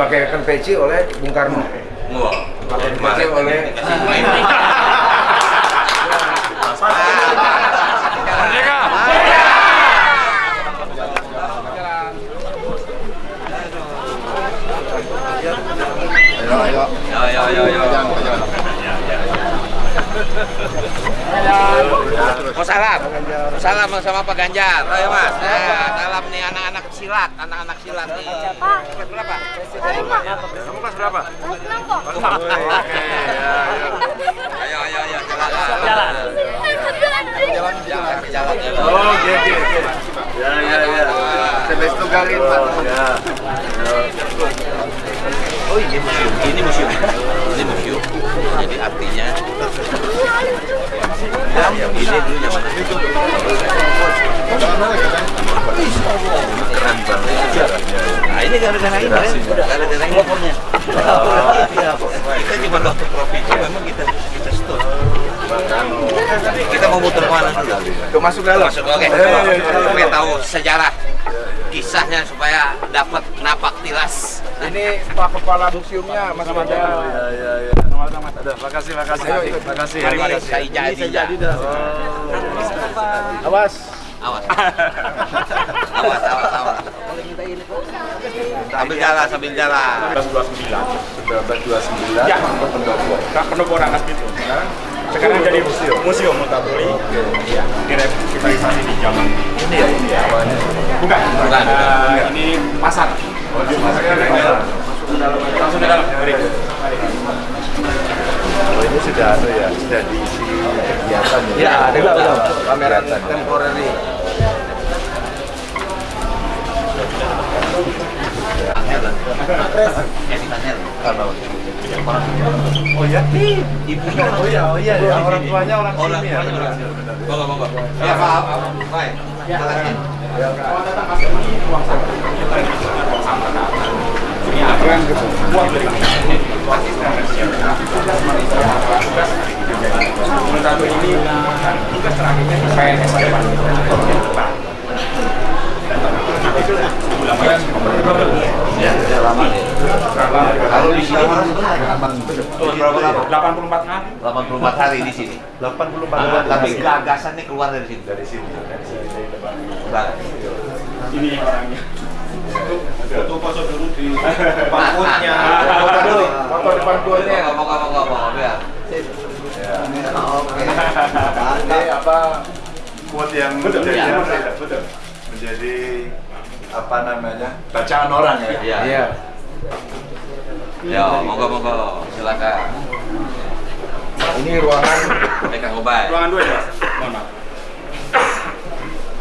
dipakaikan peci oleh Bung Karno. Wah, Dipakai kemarin oleh Ayo, ayo, ayo, ayo. Mau salam, salam sama Pak Ganjar, ayo Mas. Nah, salam nih anak-anak silat, anak-anak silat nih. Pak. Kelas berapa? Terima. Kamu kelas berapa? Kelas kok. Ayo. Ayo, ayo, jalan. Jalan. Jalan, jalan. Oh, iya, iya, iya. Ya, ya, ya. Sebelas tunggalin, Pak. Ya. Oh ini museum, ini museum, ini museum. Jadi artinya mana? Kita kita kita. Kita mau muter ke mana dulu? Masuk dalam. Masuk oke. Supaya tahu sejarah kisahnya supaya dapat napak tilas. Ini Pak Kepala Museumnya Mas Mada. Ya, ya, ya. Ada, makasih, makasih. Makasih. Mari, mari, makasih. saya jadi. ya. Awas. Awas. awas, awas, awas. Sambil jalan, sambil jalan. 1929 Ya. pendopo. Kak pendopo Rangas gitu. Sekarang jadi museum. Museum Mutabuli. Ya, direvitalisasi di zaman Ini ya, ini ya awalnya. bukan. Bukan, ini pasar. Oh, di masuknya ke dalam. Langsung ke dalam. Oh, ini sudah anu ya, sudah diisi kegiatan ya. Ya, ada udah, udah. Pameran Kegiatan ya. temporary. Karena Oh ya? Ibunya Oh iya, oh iya, ya. orang tuanya orang sini ya. tuanya orang sini. Monggo, monggo. Ya, Pak. Baik. Silakan. Kalau datang masuk ini ruang sampah. Kita ini ruang sampah. Ini akan buat dari asisten residensial. Tugas manusia, tugas Menurut aku ini tugas terakhirnya PNS ke depan. Lama nih. Kalau di sini berapa lama? 84 hari. 84 hari di sini. 84 Ah, hari Tapi gagasannya keluar dari sini. dari sini. Dari sini. Ini orangnya. Foto foto dulu di pangkutnya. Foto dulu, foto depan golnya. Monggo, monggo, monggo, ya. Ya. Oke. Ini apa quote yang Betul, menjadi, ya, betul. menjadi apa namanya bacaan orang ya. Iya. Iya. Ya, monggo, monggo. Silakan. Ini ruangan Mereka ngobai. Ruangan dua ya, Mas. Mohon maaf.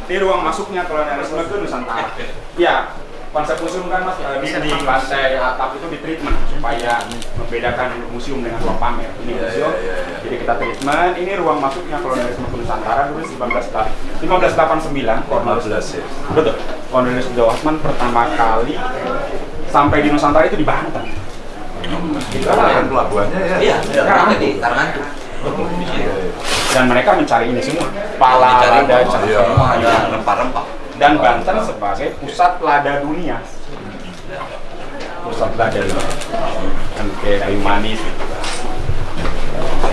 Ini ruang masuknya kolonialisme ke Nusantara. Iya, konsep museum kan mas eh, di, di lantai atap itu di treatment supaya membedakan museum dengan ruang pamer. Ini Iya, museum, iya, iya, iya. jadi kita treatment. Ini ruang masuknya kolonialisme ke Nusantara dulu 19 1589. 15 ya. Betul. Kolonialisme Jawa Osman pertama kali sampai di Nusantara itu di Banten. Kita kan pelabuhannya ya. Iya, ada di Tarangantu. Di sini. Dan mereka mencari ini semua. Pala, lada, semua, iya. semua ada rempah-rempah. Dan Banten sebagai pusat lada dunia. Pusat lada dunia. Kan kayak kayu manis gitu.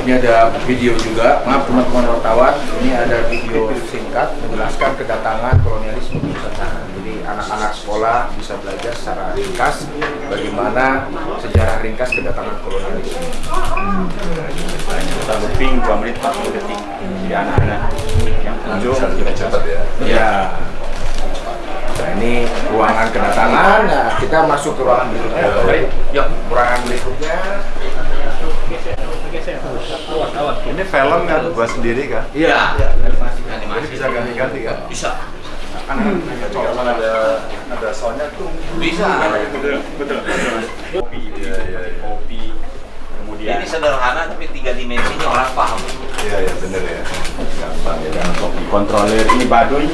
Ini ada video juga, maaf teman-teman wartawan, ini ada video singkat menjelaskan kedatangan kolonialisme di Nusantara. Jadi anak-anak sekolah bisa belajar secara ringkas bagaimana sejarah ringkas kedatangan kolonialisme. Kita looping 2 menit 40 detik. Jadi anak-anak yang kunjung Bisa lebih cepat ya. Ya. Nah ini ruangan kedatangan. Nah kita masuk ke ruangan berikutnya. Yuk, ruangan berikutnya. Ini film kan buat sendiri kan? Iya. Animasi. bisa ganti-ganti kan? Bisa. Kan ada ada soundnya tuh Bisa. betul betul kopi Iya, iya, iya. kopi kemudian Ini sederhana tapi tiga dimensinya orang paham. Iya ya bener ya. Gampang ya. kopi kontroler ini baduy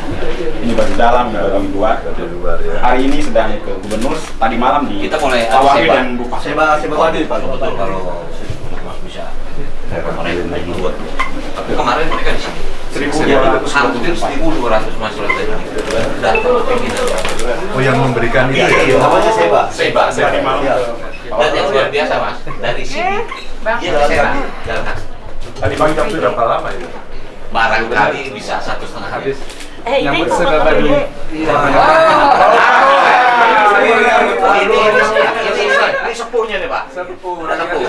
ini baduy dalam ini baduy luar Dari luar ya. hari ini sedang ke gubernur tadi malam di Kita mulai Tawangi sebar. dan Bupati Seba seba wadi Pak. Betul kalau bisa. Kemarin lagi buat. Tapi kemarin mereka di sini. Ya, hampir 1.200 masyarakat tadi datang ke pimpinan. Oh yang memberikan itu Iya, ya? namanya Seba. Seba, Seba. Iya. Dan yang luar biasa mas, dari sini Serang, jalan kaki. Tadi pagi jam tujuh. Berapa lama itu? Barangkali bisa satu setengah hari. Eh, ini Nyambut kok Seba kata Baduy. dia? Ini sepuhnya nih pak. Sepuh,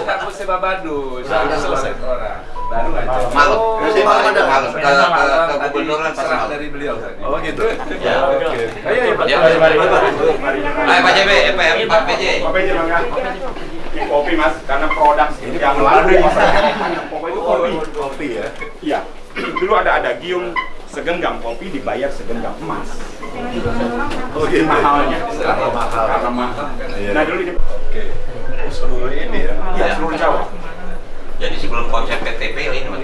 takut sebab badu, sudah selesai orang. Baru aja. Malam. Oh, Malam ada malam. Ke Tadi pas serah malam. dari beliau tadi. Oh gitu? Ya. Oke. Ayo, ayo, Pak. Ya. Mari. Ayo Pak JB, eh, Pak Pak PJ. Kopi aja bang Ini kopi mas, karena produk yang lalu pokoknya itu kopi. Kopi ya? Iya. Dulu ada ada giung segenggam kopi dibayar segenggam emas. Oh gitu? Mahalnya. Karena mahal. Karena mahal. Iya. Nah dulu ini Oke. Oh, Seluruh ini ya? ya, Iya. seluruh Jawa. Jadi sebelum konsep PTP ini mas,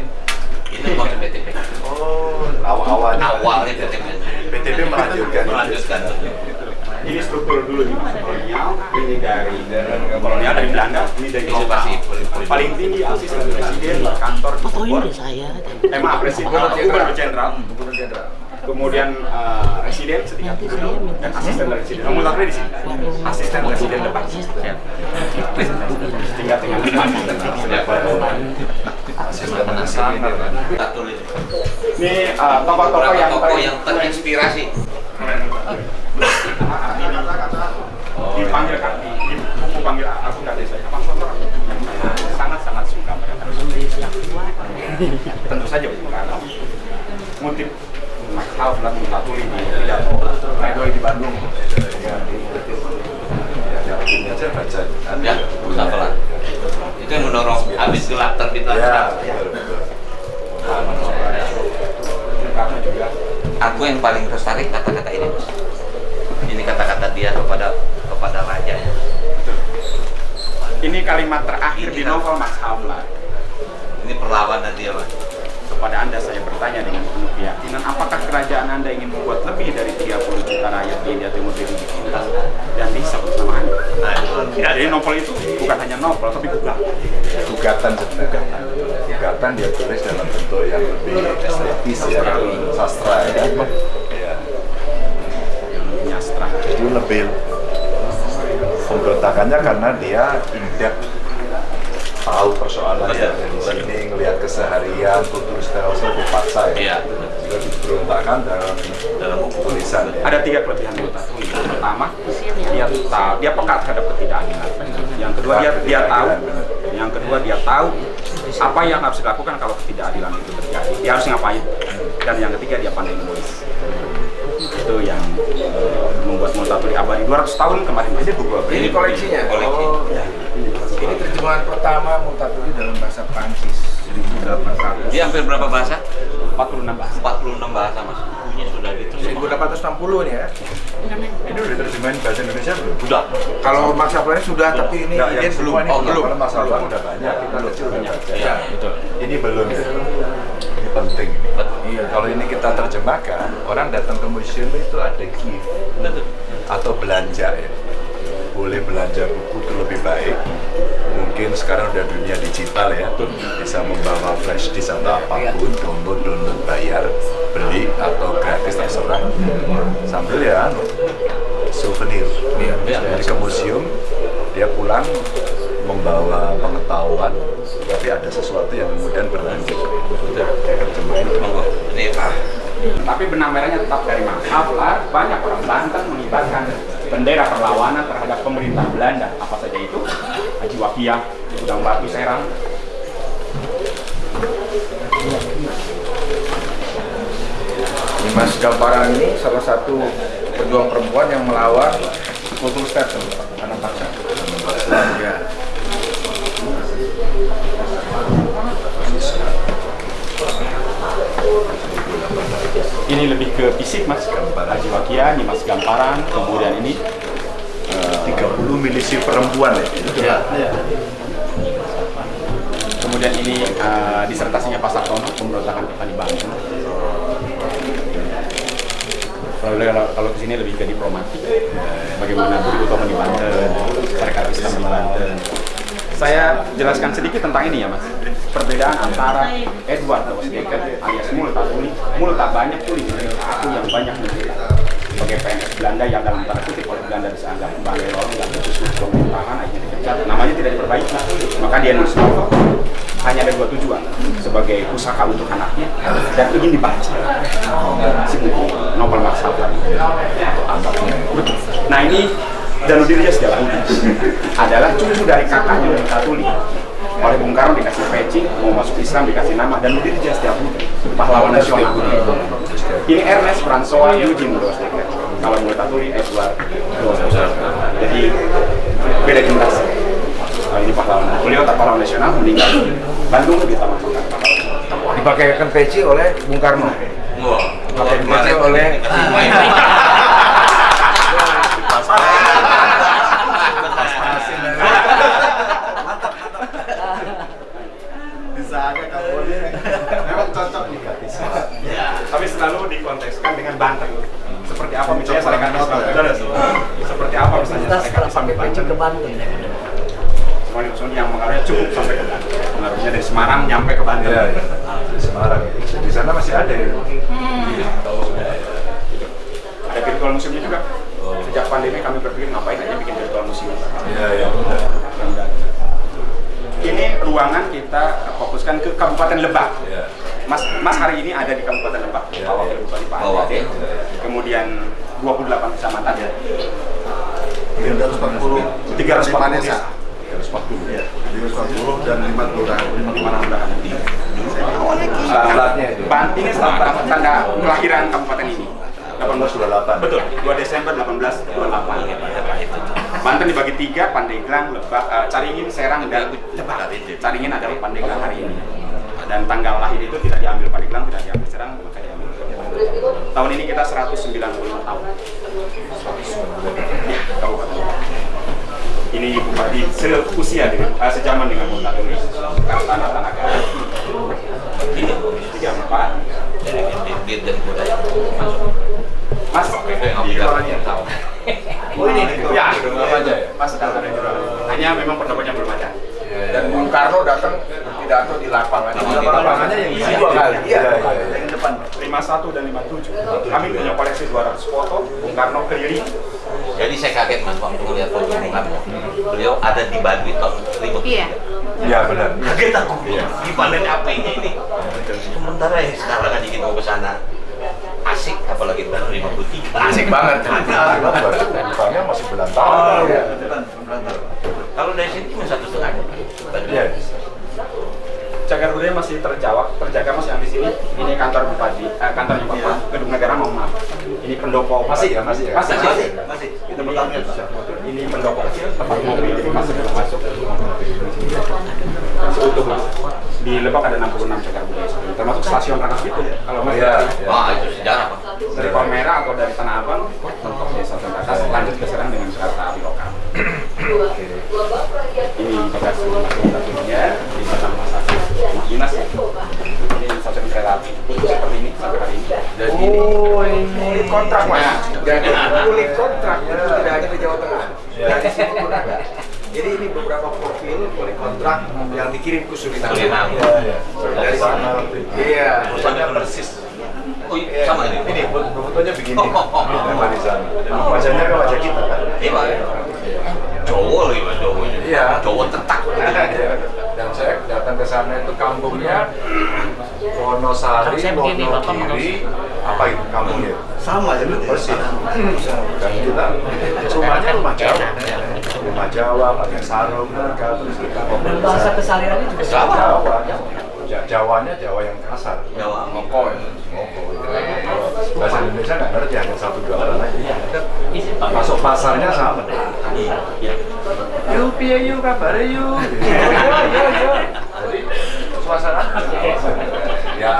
itu konsep PTP. Oh, awal-awalnya. Awalnya PTP. PTP melanjutkan. Melanjutkan. Ini struktur dulu nih mas. Kolonial, ini dari kolonial dari Belanda, ini dari politik. Paling tinggi asisten presiden kantor di Bogor. deh saya. Eh maaf, presiden, gubernur jenderal. Kemudian eh, residen setingkat gubernur dan asisten residen. Nomor satu di sini. Asisten residen depan. Setingkat dengan depan. Asisten. Kita tulis. Ini eh, tokoh-tokoh yang terinspirasi. Dipanggil kan? Di, buku panggil aku nggak desa apa Sonora sangat-sangat suka mereka. Tentu saja bukan motif Mas Alfred Mutatuli di pidato di Bandung aja baca. Ya, Mustafa Itu yang mendorong habis gelap terbitlah Ya, Aku yang paling tertarik kata-kata ini mas. Ini kata-kata dia kepada kepada rajanya. ini kalimat terakhir di novel Mas Hamla Ini perlawanan dia mas. kepada anda saya bertanya dengan penuh keyakinan apakah kerajaan anda ingin membuat lebih dari 30 juta rakyat di India Timur lebih ditindas dan bisa bersama anda Nah, itu. ya, jadi novel itu bukan hanya novel tapi juga Gugatan sebenarnya. Gugatan dia tulis dalam bentuk yang lebih estetis ya, sastra ya. Ya. Jadi lebih pemberontakannya karena dia in-depth tahu persoalannya Betul, dari betul. sini ngelihat keseharian kultur stelsel dipaksa ya. Iya. sudah diberontakkan dalam Dalam buku. tulisan. Ya ada tiga kelebihan Mutatuli yang pertama dia tahu dia peka terhadap ketidakadilan. Yang kedua dia dia tahu. yang kedua dia tahu apa yang harus dilakukan kalau ketidakadilan itu terjadi. Dia harus ngapain? Dan yang ketiga dia pandai menulis itu yang eh, membuat Mutatuli abadi 200 tahun kemarin ini buku apa? Ini koleksinya. Koleksi. Oh, ini terjemahan pertama Mutatuli dalam bahasa Prancis 1800. Dia hampir berapa bahasa? 46 bahasa 46 bahasa mas. Bukunya sudah gitu. 1860 nih ya. ini udah diterjemahin bahasa Indonesia belum? Sudah. Kalau Max Havelaar sudah, tapi ini yang belum. Oh, belum. belum. Kalau masalah udah banyak, kita kecil udah baca. Iya, betul. Ini belum ya. Ini penting ini. Iya. Kalau ini kita terjemahkan, orang datang ke museum itu ada gift atau belanja ya. Boleh belanja buku itu lebih baik. Mungkin sekarang udah dunia digital ya, bisa membawa flash disk atau apa pun, download, download bayar, beli atau gratis terserah. Sambil ya anu, souvenir. Iya. Jadi ke museum, dia pulang membawa pengetahuan, tapi ada sesuatu yang kemudian berlanjut. Terjemahin Monggo. Ini ah, tapi benang merahnya tetap dari Mas Havelaar banyak orang Banten mengibarkan bendera perlawanan terhadap pemerintah Belanda apa saja itu Haji Wakia Gudang Batu Serang Dimas Gamparan ini salah satu pejuang perempuan yang melawan kultur status anak paksa. Ya. Ini lebih ke fisik Mas. Haji Wakia, ini Mas Gamparan. Kemudian ini 30 milisi perempuan ya. ya. kemudian ini eh, disertasinya Pak Sartono pemberontakan Petani Banten kalau kalau, kalau ke sini lebih ke diplomatik. Bagaimana Budi Utomo di Banten masyarakat Islam di Banten saya jelaskan sedikit tentang ini ya mas. Perbedaan antara Edward Doosdekker alias Multatuli, Multa banyak tuli aku yang banyak menderita. Sebagai PNS Belanda yang dalam tanda kutip oleh Belanda dianggap balero, nggak becus pemerintahan, akhirnya dipecat. Namanya tidak diperbaiki, maka dia nulis novel. Hanya ada dua tujuan sebagai usaha untuk anaknya dan ingin dibaca. Si buku novel. Betul. Nah ini Danudil Setiabudi adalah cucu dari kakaknya Multatuli oleh Bung Karno dikasih peci, mau masuk Islam dikasih nama dan Danudil Setiabudi pahlawan nasional. Ini Ernest François Eugene Doosdekker. Kalau Multatuli Edward Doosdekker. Jadi beda generasi. Kalau ini pahlawan. Beliau tak pahlawan nasional meninggal Bandung di Taman Kota. Dipakaikan peci oleh Bung Karno. Wah, Pakai peci oleh Memang cocok nih gratis. Tapi selalu dikontekskan dengan Banten. Seperti apa misalnya Sarekat Islam. ya. Betul, Seperti apa misalnya Kita Sarekat setelah Islam di pakai peci Banten. ke Banten. Semua ini yang mengaruhnya cukup sampai ke Banten. Pengaruhnya dari Semarang nyampe ke Banten. Iya, iya. Di Semarang. Di sana masih ada ya. Ada virtual museumnya juga. Sejak pandemi kami berpikir ngapain aja bikin virtual museum. Iya, iya. Ini ruangan kita fokuskan ke Kabupaten Lebak. Iya. Mas, Mas hari ini ada di Kabupaten Lebak, Iya, Pak Wakil iya. Bupati Pak Pak Ade. Wakil. Kemudian 28 kecamatan. 340 340 desa. 340 ya. 340 dan 5 kelurahan. Di mana mudahan. Alatnya itu. Ban ini tanda, tanda kelahiran kabupaten ini. 1828. Betul, 2 Desember 1828. Banten dibagi tiga, Pandeglang, Lebak, Caringin, Serang, dan Lebak. Caringin adalah Pandeglang hari ini. Dan tanggal lahir itu tidak diambil Pandeglang, tidak diambil Serang, maka diambil. Tahun ini kita 195 tahun. Ya, kabupaten. Ini bupati seusia dengan eh, sejaman dengan Multatuli. Karena tanah-tanah Ini 34. Dari budaya masuk. Mas, di jualannya tahu. Oh ini Ya, belum aja ya. Mas sedang ada jualan. Hanya memang pendapatnya belum ada. Dan Bung Karno datang pidato di lapangan. Di lapangannya yang isi dua kali. Iya. Yang depan. 51 dan 57. Kami punya koleksi 200 foto Bung Karno keliling. Jadi saya kaget mas waktu melihat foto Bung Karno. Beliau ada di Baduy tahun 1000. Iya. Iya, benar. Kaget aku. Gimana apa-nya ini? Sementara ya sekarang aja kita mau ke sana. Asik, apalagi tahun 53. Asik banget. Depannya masih Oh, belantaran. iya. Kalau dari sini cuma satu setengah. Baduy. Iya. Cagar budaya masih terjawab, terjaga mas yang di sini. Ini kantor bupati, eh, kantornya bapak, gedung negara mohon maaf. Ini pendopo Masih ya, masih ya? masih, Masih, masih. masih. Kita bertanya Ini pendopo tempat mobil, jadi masih belum masuk. Masih utuh mas. Di Lebak ada 66 cagar budaya, termasuk stasiun Rangkas Bitung. Kalau mas Iya, dari, iya. Wah, itu sejarah pak. dari Palmera atau dari Tanah Abang, mentok desa Tengkatas, lanjut ke Serang dengan kereta api lokal. Ini bagasi masuk stasiunnya, di belakang Mas Agus, Mas Dinas ya. Ini stasiun kereta api, seperti ini sampai hari ini. Dan ini kulit kontrak mas. Dan kulit kontrak itu tidak hanya di Jawa Tengah. Dan di sini pun ada. Jadi ini beberapa profil kulit kontrak yang dikirim ke Suriname. Suriname. Iya, iya. Dari sini. Iya. Sama persis. Oh, iya, sama ini. Ini fotonya begini. Oh, oh, oh. Ini Rizal. Wajahnya kan wajah kita kan. Iya pak. Cowok lagi pak, cowok. Iya. Cowok tetak. Iya. Dan saya datang ke sana itu kampungnya Wonosari, Wonogiri, apa itu kampungnya? Sama ya, Persis. Dan kita rumahnya rumah Jawa. Rumah Jawa, pakai sarung, mereka terus kita bahasa kesehariannya juga Jawa. Jawa. Ja- Jawanya Jawa yang kasar. Jawa. Moko. Ngoko. Bahasa Indonesia nggak ngerti hanya satu dua orang aja. Masuk pasarnya sama. Iya. Yuk, piye yuk, kabar yuk. Yo, yo, yo. Jadi suasana ya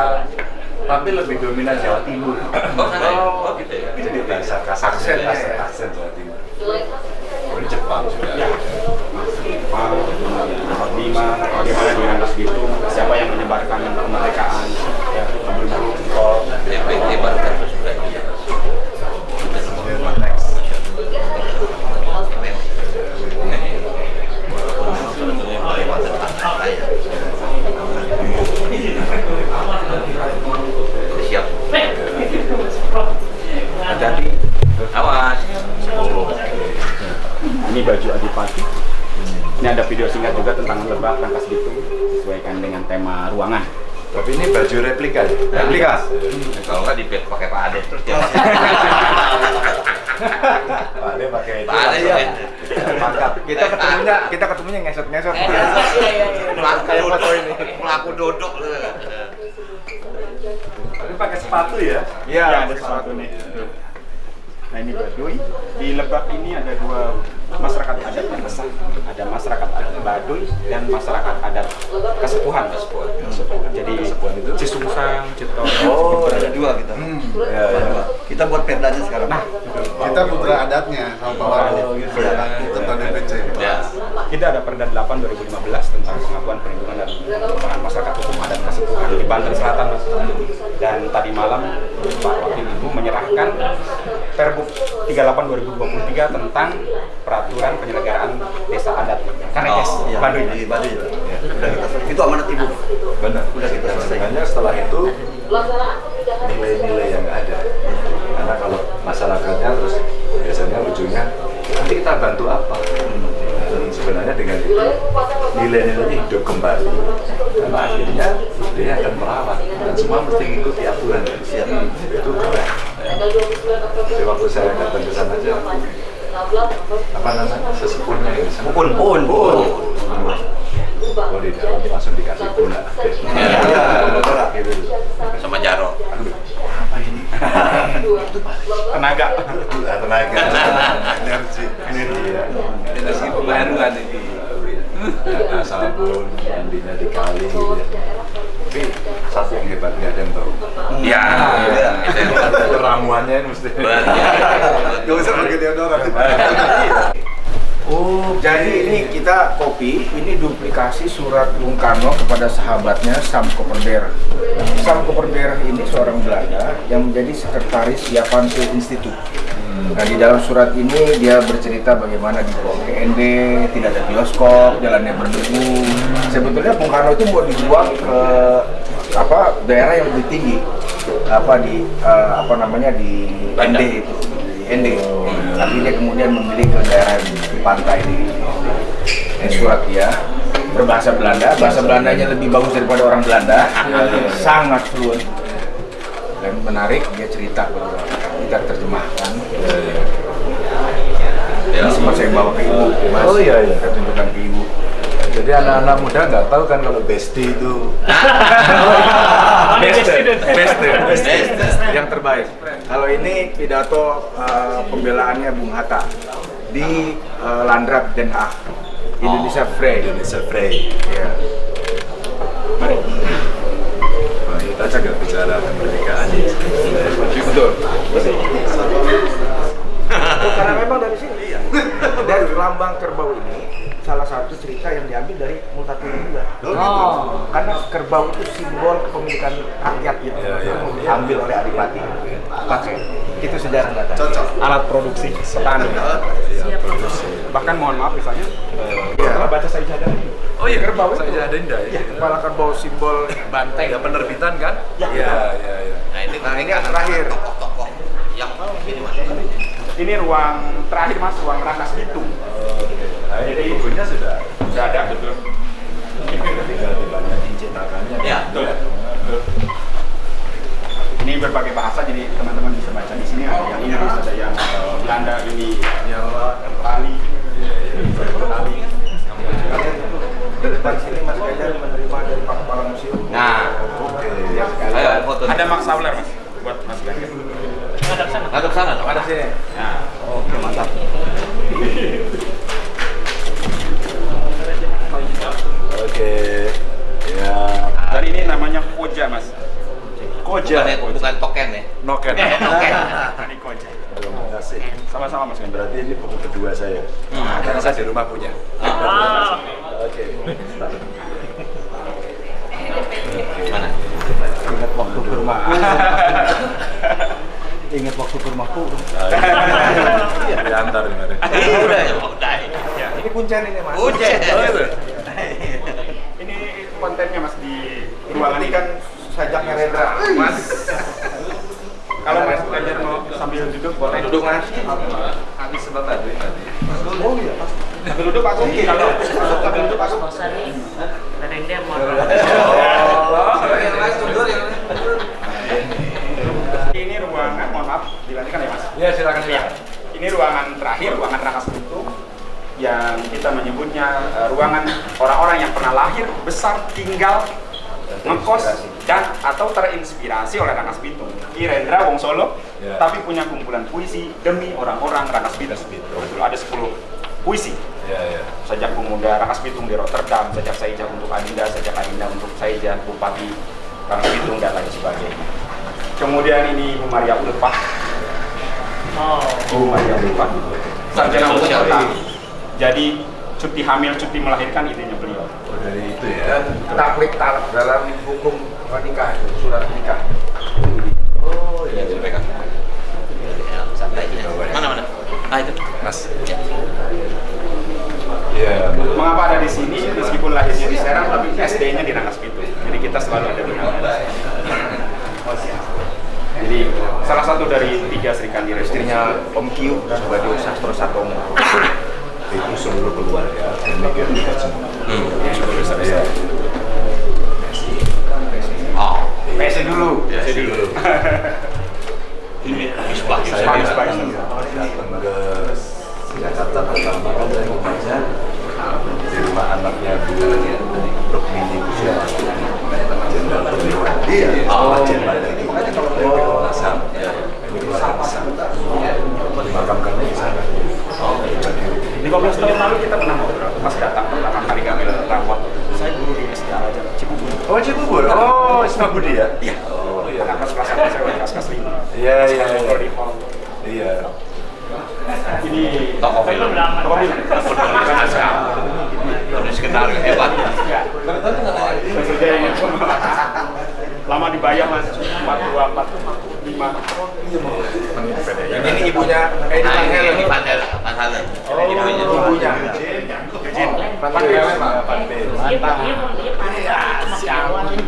tapi lebih dominan Jawa Timur. Oh, ya? Oh, gitu ya? Jadi bahasa kasar, aksen, aksen, aksen Jawa Timur. Oh, ini Jepang juga. Ya. Jepang, kemudian lima, bagaimana di Rangkas Bitung, siapa yang menyebarkan kemerdekaan, ya, berburu tol, DP lebar terus sudah. Ini ada video singkat juga tentang lebak rangkas bitung sesuaikan dengan tema ruangan. Tapi ini baju replika ya? Replika. Nah, Kalau nggak dipet pakai Pak Ade terus dia. Pak Ade pakai itu. Pak Ade ya. Mantap. Kita ketemunya kita ketemunya ngesot-ngesot. Eh, iya, iya, iya. Pelaku Kayak foto ini. Pelaku duduk. Tapi pakai sepatu ya? Iya, ada pakai sepatu nih. Nah ini Baduy. Di Lebak ini ada dua masyarakat adat besar. Ada masyarakat adat Baduy dan masyarakat adat Kesepuhan. Kesepuhan. Jadi Cisungsang, Citon. Oh, ada dua kita. Ya, ya. Kita buat perdanya sekarang. Nah, Kita putra adatnya sama bawa gitu. tentang DPC. Ya. Kita ada Perda 8 2015 tentang pengakuan perlindungan dan pengembangan masyarakat hukum adat Kesepuhan di Banten Selatan. Mas. Dan tadi malam Pak Wakil Ibu menyerahkan Pergub 38 2023 tentang peraturan penyelenggaraan desa adat Karekes Oh, iya. Baduy. Di Baduy. Ya. Udah kita selesai. Itu amanat ibu. Benar. Udah kita Dan selesai. setelah itu nilai-nilai yang ada. Karena kalau masyarakatnya terus biasanya ujungnya nanti kita bantu apa? Dan sebenarnya dengan itu nilai-nilainya hidup kembali. Karena akhirnya dia akan merawat dan semua mesti ngikuti aturan. Siap. Itu keren. Jadi waktu saya datang ke sana aja apa namanya sesepuhnya yang di sana. Pun. Pun. Pun. Di dalam langsung dikasih gula. Gitu. Sama Jaro. Tenaga. Gula tenaga, energi, energi ya. Energi pembaruan ini. Ada sabun, mandinya di kali gitu ya. Tapi satu yang hebat nggak ada yang tahu. Ya. Itu yang Ramuannya ini mesti. Benar. Gak usah pakai deodoran. Oh, jadi ini kita kopi, ini duplikasi surat Bung Karno kepada sahabatnya Sam Koperder. Sam Koperder ini seorang Belanda yang menjadi sekretaris Japanse Institute. Nah di dalam surat ini dia bercerita bagaimana di bawah GND, tidak ada bioskop, jalannya berdebu. Sebetulnya Bung Karno itu mau dibuang ke apa daerah yang lebih tinggi, apa di eh, apa namanya di ND itu, di ND. Tapi dia kemudian memilih ke daerah di pantai di, di surat dia berbahasa Belanda, bahasa Belandanya lebih bagus daripada orang Belanda, sangat fluent. Dan menarik dia cerita kita terjemahkan. Ini sempat saya bawa ke ibu mas. Oh, iya, iya. saya tunjukkan ke ibu. Jadi anak-anak muda nggak tahu kan kalau bestie itu. Best best Best. yang terbaik. Kalau ini pidato uh, pembelaannya Bung Hatta di uh, Landrat Den Haag Indonesia Free Indonesia Frey. ya Wah, kita juga bicara kemerdekaan ini. betul Oh, karena memang dari sini dari lambang kerbau ini salah satu cerita yang diambil dari Multatuli juga. Oh. Karena kerbau itu simbol kepemilikan rakyat gitu. Iya, iya. Diambil oleh Adipati. Pakai. Itu sejarah data. Cocok. Alat produksi petani. Bahkan mohon maaf misalnya setelah baca saya jadah ini. Oh iya, Kerbau itu. Saya ada indah ya. Kepala kerbau simbol banteng. Ya penerbitan kan? Iya, iya, iya. Nah ini Nah, ini yang terakhir. tokoh-tokoh yang ini mas. Ini ruang terakhir mas, ruang rangkas bitung. Nah, ini bukunya sudah Sudah ada betul. tinggal dibanyakin cetakannya. Ya. Betul. Betul. Ini berbagai bahasa jadi teman-teman bisa baca di sini ada yang Inggris, ada yang eh, Belanda, ini Jawa, Bali, Nah. Ayo foto. Ada Max Sauler mas, buat Mas Ganjar. Sana. dong. Ada sini. Nah, Oke mantap. Oke. Ya. dan ini namanya koja mas. Bukan, ya, bukan token ya. Noken. Koja. Terima kasih. Sama-sama mas Ganjar. Berarti ini buku kedua saya. Karena saya di rumah punya. Oke. Mana? Ingat waktu ke rumahku. Ingat waktu ke rumahku. Iya, diantar kemarin. Udah ya, udah. Ini kuncen ini Mas. Udah. Oh, itu. Ini kontennya mas di ruangan Ini ini kan sajaknya Rendra. Mas. Kalau Mas Ganjar mau sambil duduk boleh Duduk. Mas. Habis sebentar tadi. Oh iya. Sambil duduk Pak Oke kalau sambil duduk Pak Ini ruangan, mohon maaf, dilanjutkan ya Mas. Ya silakan Ya, ini ruangan terakhir, ruangan Rangkas Bitung yang kita menyebutnya eh, ruangan orang-orang yang pernah lahir, besar, tinggal, ngekos dan atau terinspirasi oleh Rangkas Bitung. Kirendra Wong Solo, Ya. tapi punya kumpulan puisi demi orang-orang Rangkas Bitung. Betul, ada 10 puisi. Ya ya. Sejak pemuda Rangkas Bitung di Rotterdam, sejak Saija untuk Adinda, sejak Adinda untuk Saija, Bupati Rangkas Bitung dan lain sebagainya. Kemudian ini Ibu Maria Ulfah. Ibu Maria Ulfah. Sarjana hukum. Jadi cuti hamil, cuti melahirkan. Oh, dari itu ya. Dan taklik talak dalam hukum nikah, surat nikah. Oh Ya, iya. itu pegang. Ya, santai. Mana mana? Ah itu. Mas. Ya. Mengapa ada di sini? Meskipun lahirnya di Serang, tapi SD-nya di Rangkas Bitung. Jadi kita selalu ada di Rangkas. Jadi salah satu dari tiga Sri Kandi Istrinya Om Kiu, sebagai Sastro Satomo. Itu seluruh keluarga. Demikian juga semua. Iya. Oh. PC dulu. Ya, Jadi Ini. Saya datang ke Jakarta pertama di rumah anaknya Bu Rukmini Kusya Jenderal Perwira. Iya. Oh, Jenderal itu. Oh, Nasam. Ya. Ini keluarga besar. Dimakamkannya di sana. 15 tahun lalu kita pernah ngobrol pas datang pertama kali kami rapot. Saya guru di SD Al Azhar Cibubur. Oh, Cibubur. Oh, Isma Budi ya? Iya. Oh, iya. Kelas kelas satu saya udah kelas kelas lima. Iya, iya, iya. di hall. Iya. Ini Toko film. Toko film. Penulis skenario hebat. Lama dibayar mas empat dua empat lima. Ini ibunya Edi Nah, Van ini panel panel. Oh, Ibunya. ibunya. Eugene. Halen.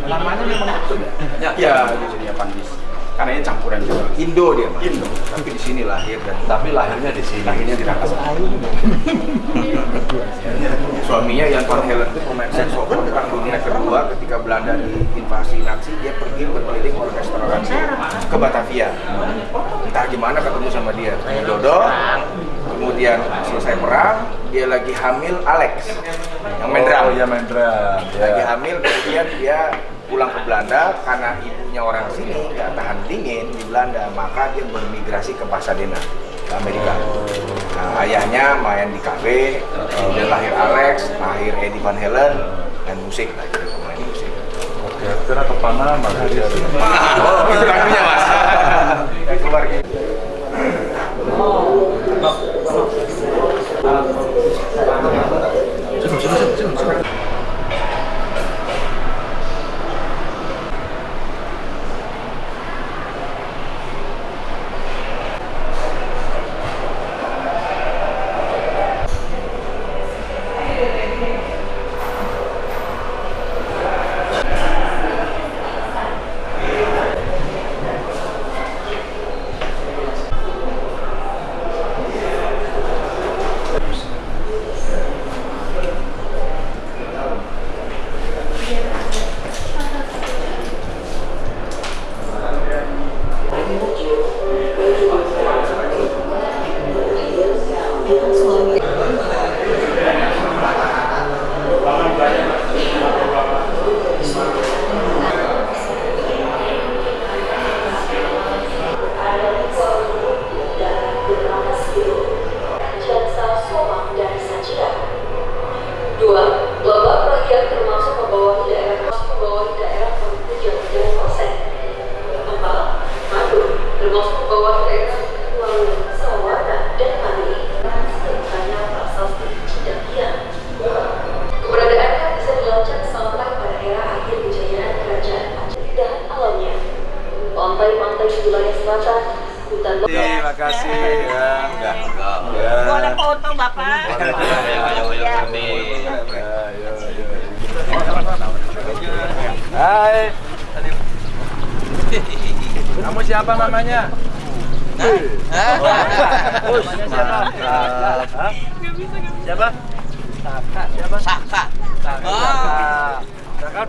Ya, ya, Eugenia Pandis. Karena ini campuran juga. Indo dia, Mas. Indo. Tapi di sini lahir dan Tapi lahirnya di sini. Lahirnya di Rangkas. suaminya Jan van Helen itu pemain saksofon perang dunia kedua ketika Belanda diinvasi Nazi dia pergi berkeliling orkestra radio ke Batavia entah gimana ketemu sama dia jodoh kemudian selesai perang dia lagi hamil Alex. Yang main drum. Oh, iya main drum. lagi Ya. hamil kemudian dia pulang ke Belanda karena ibunya orang sini nggak tahan dingin di Belanda maka dia bermigrasi ke Pasadena ke Amerika. Nah, ayahnya main di kafe kemudian lahir Alex lahir Eddie Van Halen dan musik lah gitu main musik. Oke, kira ke Panama dia. oh itu lagunya mas. Keluar gitu 찍어 찍어 찍어 찍어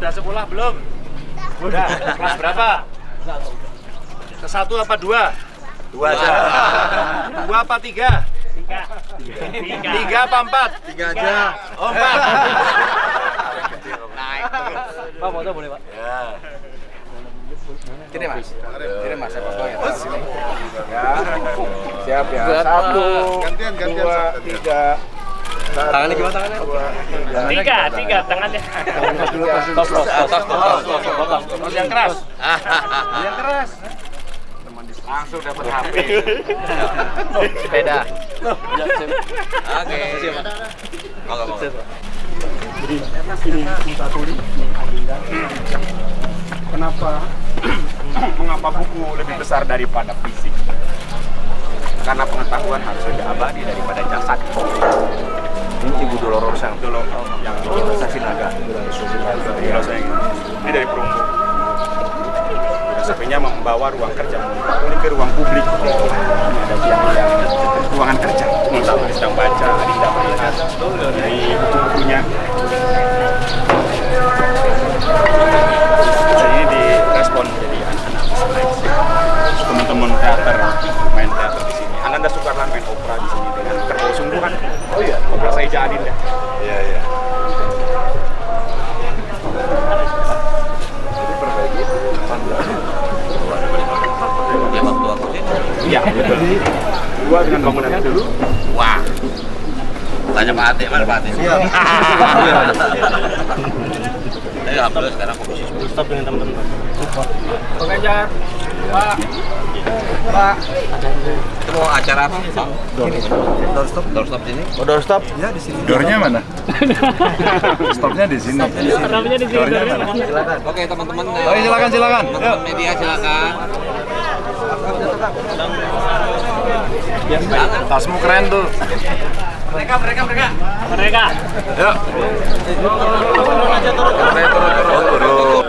udah sekolah belum? Udah. Kelas berapa? Ke satu apa dua? Dua aja. Dua apa tiga? Tiga. Tiga apa empat? Tiga aja. Oh empat. Pak foto boleh pak? Ya. Sini mas, sini mas, saya foto ya. Siap ya. Satu, Gantian, gantian, dua, tiga. Tangannya gimana tangannya? tiga. Tiga, tangannya. Tos, tos, tos, tos, tos, tos, tos. Yang keras. Yang keras. Langsung dapat HP. Sepeda. Oke. Monggo, monggo. Kenapa? Mengapa buku lebih besar daripada fisik? Karena pengetahuan harus lebih abadi daripada jasad. Ibu Dolorosa. Dulu yang Saksi Naga. Ini dari perunggu. Filosofinya membawa ruang kerja ini ke ruang publik. Ini ada yang ruangan kerja. Sedang baca, Adinda Pak Ate? Iya. Tapi alhamdulillah sekarang komisi 10. Stop dengan teman-teman. Pengajar. Pak. Pak. Itu mau acara apa? Doorstop. Doorstop sini. Oh, doorstop? Dornya mana? Stopnya di sini. Namanya di sini. Dornya mana? Silakan. Oke teman-teman. Oke, silakan, silakan. Media silakan. Tasmu keren tuh. Mereka. Yuk. Turun, turun, turun, turun.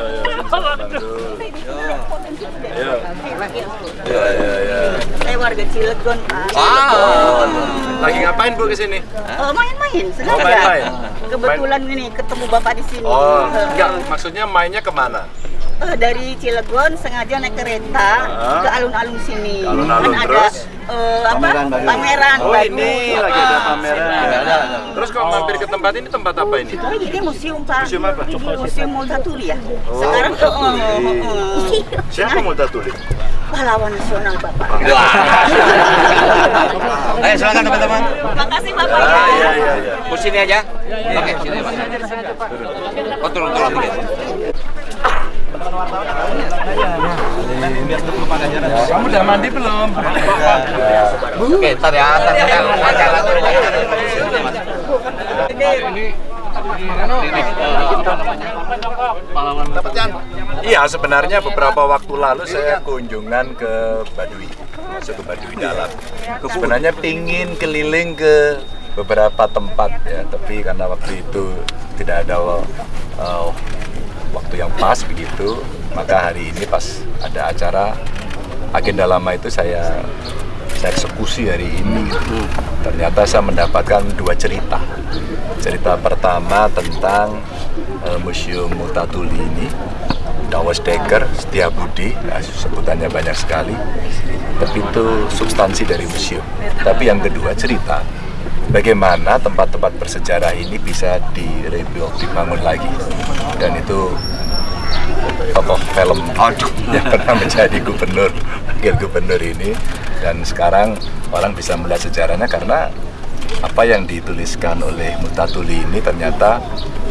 Ya, ya, ya. Saya warga Cilegon, Pak. Wow. Lagi ngapain Bu ke sini? Oh, main-main, sengaja. Oh, main-main. Kebetulan ini ketemu Bapak di sini. Oh, Eh, enggak, maksudnya mainnya ke mana? Eh, dari Cilegon sengaja naik kereta Ah. ke alun-alun sini. Ke alun-alun, kan ada terus? eh, apa? Pameran baru. Pameran Oh, baru. ini lagi ada pameran. Terus kalau mampir ke tempat ini tempat apa ini? Oh, ini museum Pak. Museum apa? Museum Multatuli ya. Sekarang oh, oh, oh, oh. Siapa mau tulis? pahlawan nasional Bapak. Ayo silakan teman-teman. Makasih Bapak. Ah, iya, iya, iya. Ke sini aja. Oke, sini Pak. Oh, turun Kamu udah mandi belum? Oke, ntar ya, ntar ya. Iya, sebenarnya beberapa waktu lalu saya kunjungan ke Baduy, masuk ke Baduy dalam. Sebenarnya pingin keliling ke beberapa tempat ya, tapi karena waktu itu tidak ada uh, waktu yang pas begitu, maka hari ini pas ada acara agenda lama itu saya saya eksekusi hari ini. gitu. Ternyata saya mendapatkan dua cerita. Cerita pertama tentang eh, Museum Mutatuli ini, Dawes Dekker, Setiabudi, nah, sebutannya banyak sekali. Tapi itu substansi dari museum. Tapi yang kedua cerita bagaimana tempat-tempat bersejarah ini bisa direbuild, dibangun lagi. Dan itu tokoh film yang pernah menjadi gubernur, wakil gubernur ini dan sekarang orang bisa melihat sejarahnya karena apa yang dituliskan oleh Mutatuli ini ternyata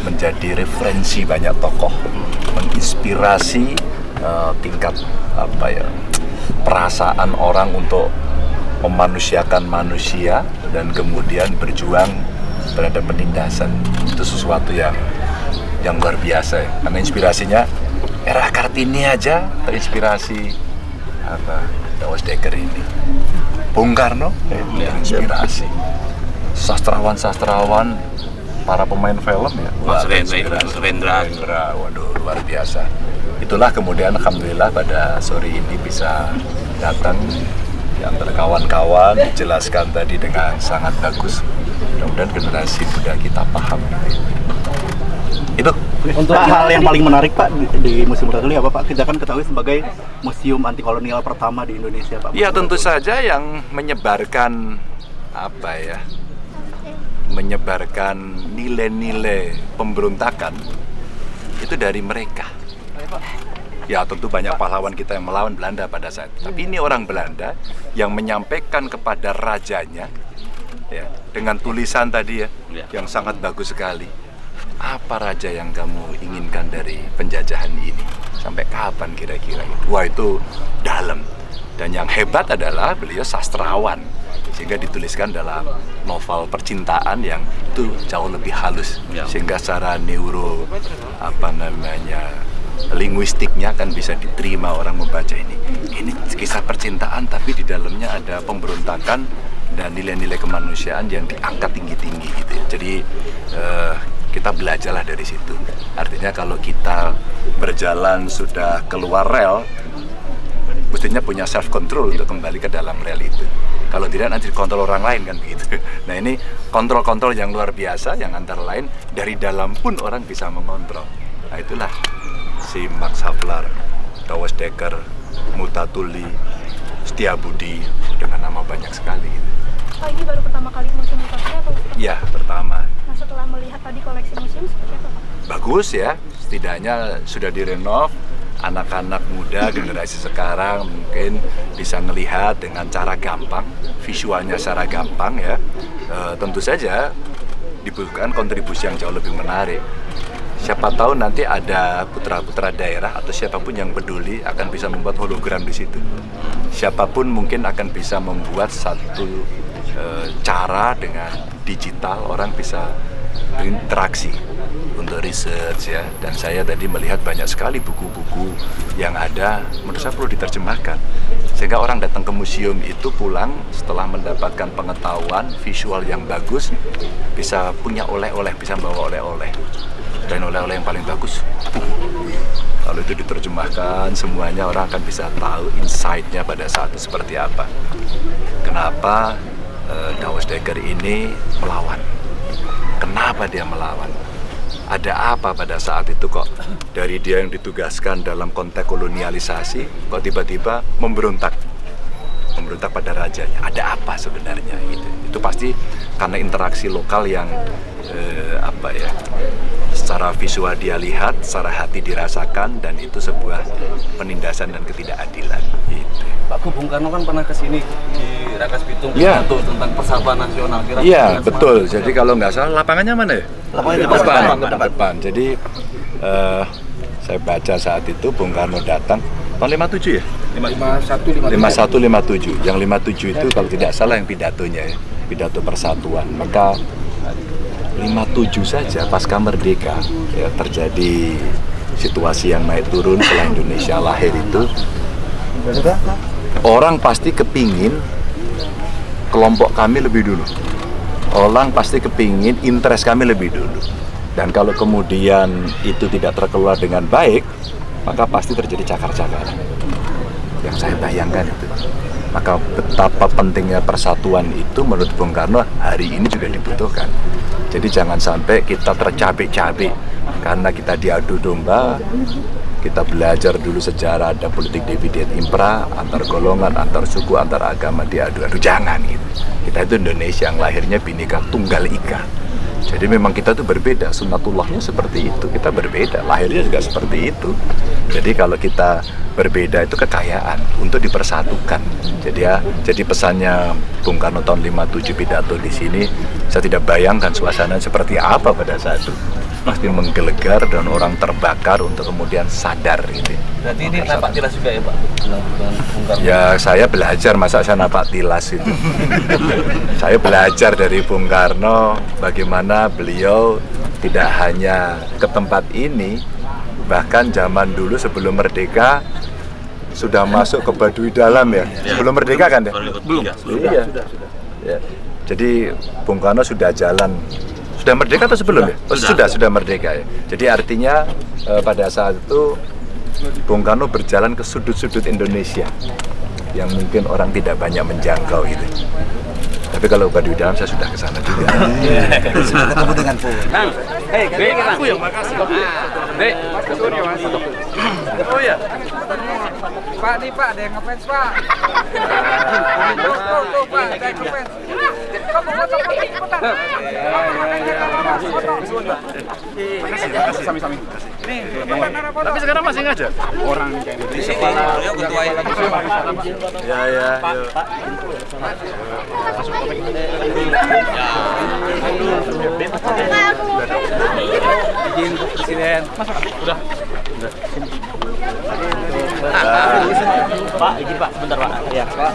menjadi referensi banyak tokoh, menginspirasi eh, tingkat apa ya perasaan orang untuk memanusiakan manusia dan kemudian berjuang terhadap penindasan. Itu sesuatu yang yang luar biasa ya. Karena inspirasinya era Kartini aja terinspirasi. Apa? Dawes Dekker ini. Bung Karno eh, terinspirasi. Sastrawan-sastrawan para pemain film ya. Mas Rendra. Rendra. Waduh luar biasa. Itulah kemudian Alhamdulillah pada sore ini bisa datang antara kawan-kawan dijelaskan tadi dengan sangat bagus mudah-mudahan generasi muda kita paham gitu. itu Untuk hal yang paling menarik Pak di, Museum Muratuli apa Pak? Kita kan ketahui sebagai museum anti kolonial pertama di Indonesia Pak. Ya tentu saja yang menyebarkan apa ya menyebarkan nilai-nilai pemberontakan itu dari mereka. Ya tentu banyak pahlawan kita yang melawan Belanda pada saat itu. Tapi ini orang Belanda yang menyampaikan kepada rajanya ya dengan tulisan tadi ya Ya. yang sangat bagus sekali. Apa raja yang kamu inginkan dari penjajahan ini? Sampai kapan kira-kira itu? Wah itu dalam. Dan yang hebat adalah beliau sastrawan sehingga dituliskan dalam novel percintaan yang itu jauh lebih halus Ya. sehingga secara neuro apa namanya linguistiknya kan bisa diterima orang membaca ini. Ini kisah percintaan tapi di dalamnya ada pemberontakan dan nilai-nilai kemanusiaan yang diangkat tinggi-tinggi gitu. ya. Jadi eh, kita belajarlah dari situ. Artinya kalau kita berjalan sudah keluar rel, mestinya punya self control untuk kembali ke dalam rel itu. Kalau tidak nanti dikontrol orang lain kan begitu. Nah ini kontrol-kontrol yang luar biasa yang antara lain dari dalam pun orang bisa mengontrol. Nah itulah si Max Havelaar, Dawes Dekker, Mutatuli, Setiabudi dengan nama banyak sekali. Pak ini baru pertama kali museum Muratuli atau seperti Ya pertama Nah setelah melihat tadi koleksi museum seperti apa Pak? bagus ya setidaknya sudah direnov anak-anak muda generasi sekarang mungkin bisa melihat dengan cara gampang visualnya secara gampang ya Eh, tentu saja dibutuhkan kontribusi yang jauh lebih menarik siapa tahu nanti ada putra-putra daerah atau siapa pun yang peduli akan bisa membuat hologram di situ. Siapa pun mungkin akan bisa membuat satu eh, cara dengan digital orang bisa berinteraksi untuk research ya. Dan saya tadi melihat banyak sekali buku-buku yang ada menurut saya perlu diterjemahkan. Sehingga orang datang ke museum itu pulang setelah mendapatkan pengetahuan visual yang bagus bisa punya oleh-oleh bisa bawa oleh-oleh dan oleh-oleh yang paling bagus. Kalau itu diterjemahkan semuanya orang akan bisa tahu insight-nya pada saat itu seperti apa. Kenapa eh, Dawes Dekker ini melawan? Kenapa dia melawan? Ada apa pada saat itu kok dari dia yang ditugaskan dalam konteks kolonialisasi kok tiba-tiba memberontak? Memberontak pada rajanya. Ada apa sebenarnya gitu itu pasti karena interaksi lokal yang eh, apa ya secara visual dia lihat secara hati dirasakan dan itu sebuah penindasan dan ketidakadilan gitu. Pak Bung Karno kan pernah ke sini di Rakas Bitung Iya. pidato tentang persatuan nasional. Iya dengan betul. semangat Jadi kalau nggak salah lapangannya mana ya? Lapangannya depan, depan, depan, depan. depan. Jadi eh, saya baca saat itu Bung Karno datang tahun 57 ya? 51 51 57. Yang 57 itu kalau tidak salah yang pidatonya ya, pidato persatuan. Maka 57 saja pasca merdeka. Ya terjadi situasi yang naik turun setelah Indonesia lahir itu. Orang pasti kepingin kelompok kami lebih dulu. Orang pasti kepingin interest kami lebih dulu. Dan kalau kemudian itu tidak terkelola dengan baik maka pasti terjadi cakar-cakaran. Yang saya bayangkan itu. Maka betapa pentingnya persatuan itu menurut Bung Karno hari ini juga dibutuhkan jadi jangan sampai kita tercapek-capek karena kita diadu domba kita belajar dulu sejarah ada politik dividen impra antar golongan antar suku antar agama diadu-adu jangan gitu. Kita itu Indonesia yang lahirnya bineka tunggal ika jadi memang kita tuh berbeda sunatullahnya seperti itu kita berbeda lahirnya juga seperti itu. Jadi kalau kita berbeda itu kekayaan untuk dipersatukan. Jadi ya jadi pesannya Bung Karno tahun 57 pidato di sini saya tidak bayangkan suasana seperti apa pada saat itu pasti menggelegar dan orang terbakar untuk kemudian sadar gitu Berarti ini napak tilas juga ya Pak? Ya saya belajar masa saya napak tilas itu. saya belajar dari Bung Karno bagaimana beliau tidak hanya ke tempat ini, bahkan zaman dulu sebelum merdeka sudah masuk ke Baduy Dalam ya. Sebelum merdeka kan ya? Belum. Iya. Ya. Jadi Bung Karno sudah jalan sudah merdeka atau sebelum ya? Oh, sudah sudah merdeka ya. Jadi artinya eh, pada saat itu Bung Karno berjalan ke sudut-sudut Indonesia yang mungkin orang tidak banyak menjangkau itu. Tapi kalau udah di dalam saya sudah ke sana juga. Sudah ketemu dengan Pu. Bang, Hei, aku yang makasih. Studio mas. Oh ya. Pak, nih Pak, ada yang ngefans Pak. Tuh, tuh, tuh Pak, ada yang ngefans. Foto, foto, foto, cepetan. Sami-sami. Nih. Tapi sekarang masih ngajak orang kayak Di sini, beliau ketua ini. Ya ya. yuk. Izin untuk presiden. Udah. Pak, izin Pak, sebentar Pak. Ya. Pak.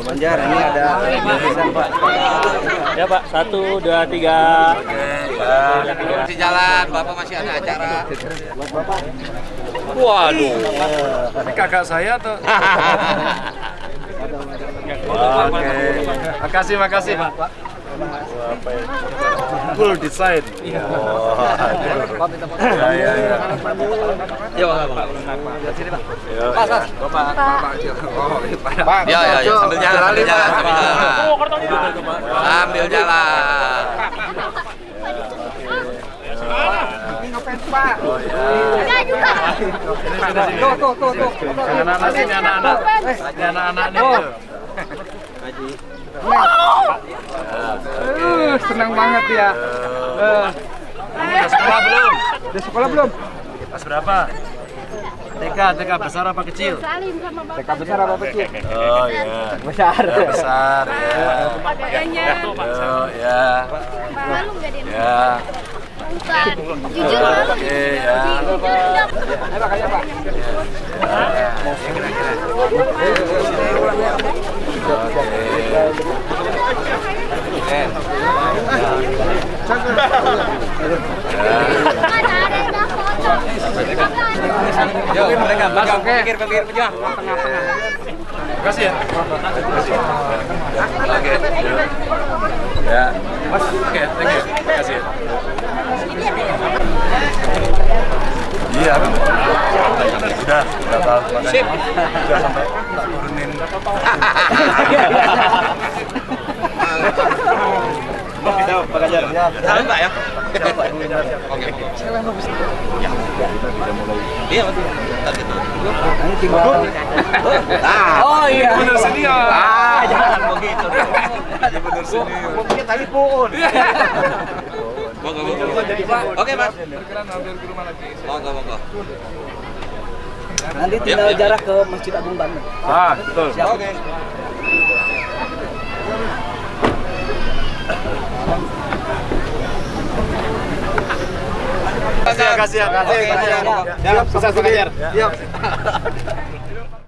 Banjar, ini ada lukisan Pak. Ya Pak, satu, dua, tiga. Masih jalan, Bapak masih ada acara. Waduh. Ini kakak saya atau? Oke. Makasih, makasih. Full design. Iya. Ya, ya, ya. Ya, Pak. Sini, Pak. Oh. Pak, Ya, ya, ya. Sambil jalan, sambil jalan, sambil jalan. Oh, Sambil jalan. Ini ngefans Pak. Oh, ya. Tuh, tuh, tuh, tuh. Anak-anak sini, anak-anak. Anak-anak nih. Uh, senang banget ya. Uh, Udah sekolah belum? udah sekolah belum? Kelas berapa? TK, TK besar apa kecil? Salim sama bapak. TK besar apa kecil? Oh ya. Besar. Ya, besar ya. Yo, ya. malu nggak dia? Ya. Bukan. Jujur malu. Oke ya. Ayo Pak, ayo Pak. Mana ada yang dah foto? Mereka masuk pinggir pinggir pejuang. Makasih ya. Makasih. Oke. Ya. Mas, oke, thank you. Makasih ya. Iya. Sudah, sudah tahu. Sip. Sudah sampai turunin. Kita Pak Ganjar. Salam, Pak ya. Oke. Iya, betul. Ntar gitu. Ah, Oh iya. Bener senior. ah, jangan begitu. Bener senior. Mungkin tadi pun. Monggo, monggo. Oke, Mas. Berkenan hampir ke rumah lagi. Monggo, monggo. Nanti tinggal jarak ke Masjid Agung Bandung. Ah, betul. Oke. Kasih ya, kasih ya, kasih, kasih ya. Siap, sukses Pak Ganjar.